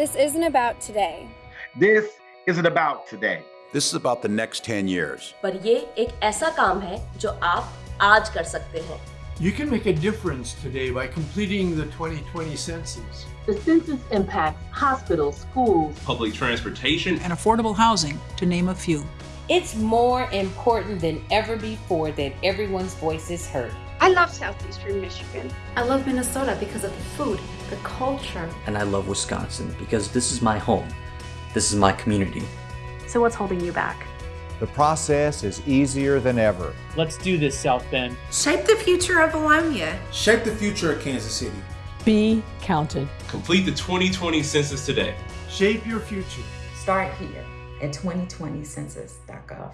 This isn't about today. This isn't about today. This is about the next 10 years. पर ये एक ऐसा काम है जो आप आज कर सकते हैं You can make a difference today by completing the 2020 census. The census impacts hospitals, schools, public transportation, and affordable housing, to name a few. It's more important than ever before that everyone's voice is heard. I love Southeastern Michigan. I love Minnesota because of the food, the culture. And I love Wisconsin because this is my home. This is my community. So what's holding you back? The process is easier than ever. Let's do this, South Bend. Shape the future of Bologna. Shape the future of Kansas City. Be counted. Complete the 2020 census today. Shape your future. Start here at 2020census.gov.